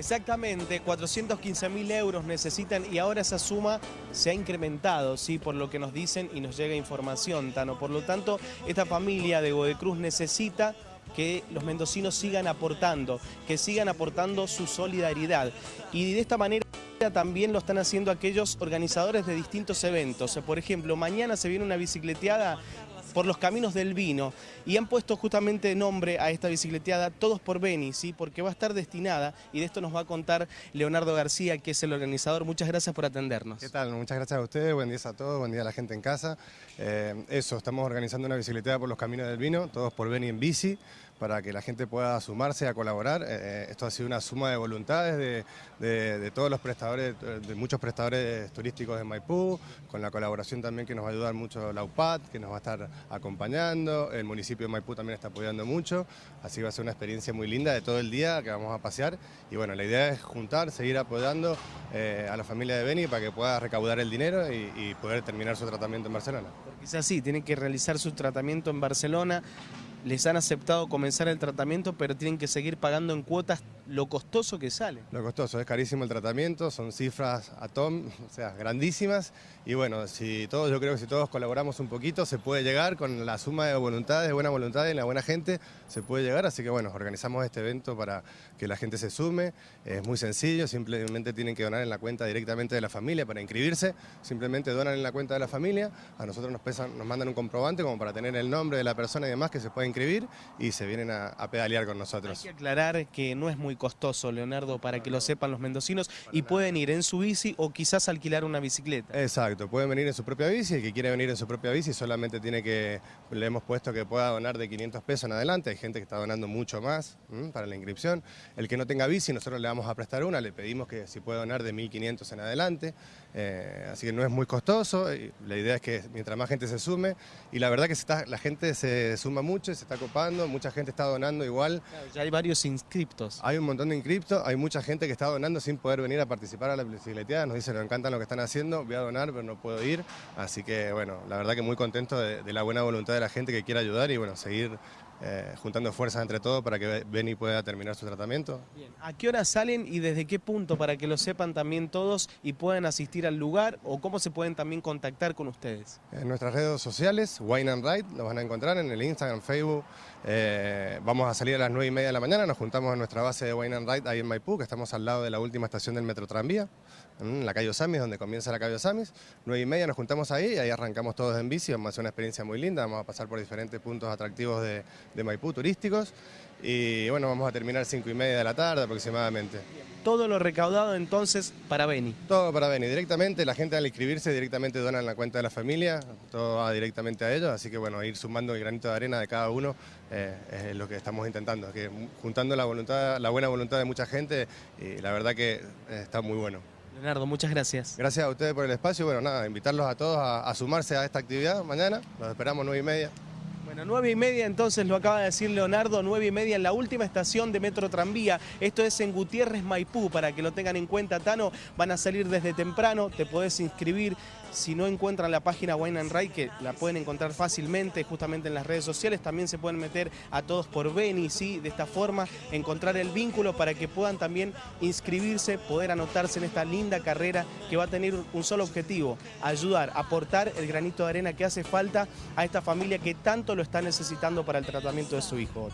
Exactamente, 415 mil euros necesitan y ahora esa suma se ha incrementado, ¿sí? por lo que nos dicen y nos llega información, Tano. Por lo tanto, esta familia de Godecruz necesita que los mendocinos sigan aportando, que sigan aportando su solidaridad. Y de esta manera también lo están haciendo aquellos organizadores de distintos eventos. Por ejemplo, mañana se viene una bicicleteada por los caminos del vino y han puesto justamente nombre a esta bicicleteada Todos por Beni, ¿sí? porque va a estar destinada y de esto nos va a contar Leonardo García, que es el organizador. Muchas gracias por atendernos. ¿Qué tal? Muchas gracias a ustedes, buen día a todos, buen día a la gente en casa. Eh, eso, estamos organizando una bicicleteada por los caminos del vino, Todos por Beni en bici, para que la gente pueda sumarse a colaborar. Eh, eh, esto ha sido una suma de voluntades de, todos los prestadores, de muchos prestadores turísticos de Maipú, con la colaboración también que nos va a ayudar mucho la UPAD, que nos va a estar acompañando, el municipio de Maipú también está apoyando mucho, así va a ser una experiencia muy linda de todo el día que vamos a pasear y bueno, la idea es juntar, seguir apoyando eh, a la familia de Beni para que pueda recaudar el dinero y, y poder terminar su tratamiento en Barcelona. Porque es así, tienen que realizar su tratamiento en Barcelona, les han aceptado comenzar el tratamiento, pero tienen que seguir pagando en cuotas lo costoso que sale. Lo costoso, es carísimo el tratamiento, son cifras atom, o sea, grandísimas. Y bueno, si todos, yo creo que si todos colaboramos un poquito, se puede llegar con la suma de voluntades, de buena voluntad y la buena gente, se puede llegar. Así que bueno, organizamos este evento para que la gente se sume. Es muy sencillo, simplemente tienen que donar en la cuenta directamente de la familia para inscribirse. Simplemente donan en la cuenta de la familia. A nosotros nos, pesan, nos mandan un comprobante como para tener el nombre de la persona y demás que se puede inscribir y se vienen a, a pedalear con nosotros. Hay que aclarar que no es muy costoso, Leonardo, para que lo sepan los mendocinos y pueden ir en su bici o quizás alquilar una bicicleta. Exacto, pueden venir en su propia bici, el que quiere venir en su propia bici solamente tiene que, le hemos puesto que pueda donar de 500 pesos en adelante, hay gente que está donando mucho más para la inscripción. El que no tenga bici, nosotros le vamos a prestar una, le pedimos que si puede donar de 1500 en adelante, eh, así que no es muy costoso, y la idea es que mientras más gente se sume, y la verdad que se está, la gente se suma mucho, se está copando, mucha gente está donando igual. ya hay varios inscriptos. Hay un montón de inscriptos, hay mucha gente que está donando sin poder venir a participar a la bicicleteada, nos dicen, nos encantan lo que están haciendo, voy a donar, pero no puedo ir, así que bueno, la verdad que muy contento de, de la buena voluntad de la gente que quiere ayudar y bueno, seguir eh, juntando fuerzas entre todos para que Beni pueda terminar su tratamiento. Bien. ¿A qué hora salen y desde qué punto para que lo sepan también todos y puedan asistir al lugar o cómo se pueden también contactar con ustedes? En nuestras redes sociales, Wine and Ride, lo van a encontrar en el Instagram, Facebook. Eh, vamos a salir a las 9 y media de la mañana, nos juntamos en nuestra base de Wine and Ride ahí en Maipú, que estamos al lado de la última estación del Metro Tranvía, en la calle Osamis, donde comienza la calle Osamis. 9 y media nos juntamos ahí y ahí arrancamos todos en bici, vamos a hacer una experiencia muy linda, vamos a pasar por diferentes puntos atractivos de, de Maipú, turísticos, y bueno, vamos a terminar 5 y media de la tarde aproximadamente. Todo lo recaudado entonces para Beni. Todo para Beni, directamente, la gente al inscribirse directamente dona en la cuenta de la familia, todo va directamente a ellos, así que bueno, ir sumando el granito de arena de cada uno eh, es lo que estamos intentando, que juntando la, voluntad, la buena voluntad de mucha gente, y la verdad que está muy bueno. Leonardo, muchas gracias. Gracias a ustedes por el espacio, bueno nada, invitarlos a todos a, a sumarse a esta actividad mañana, los esperamos nueve y media. Bueno, nueve y media entonces lo acaba de decir Leonardo, nueve y media en la última estación de Metro Tranvía. Esto es en Gutiérrez Maipú, para que lo tengan en cuenta, Tano. Van a salir desde temprano, te podés inscribir. Si no encuentran la página Wine and Ride, que la pueden encontrar fácilmente justamente en las redes sociales, también se pueden meter a todos por Beni, ¿sí? De esta forma, encontrar el vínculo para que puedan también inscribirse, poder anotarse en esta linda carrera que va a tener un solo objetivo, ayudar, aportar el granito de arena que hace falta a esta familia que tanto lo está necesitando para el tratamiento de su hijo.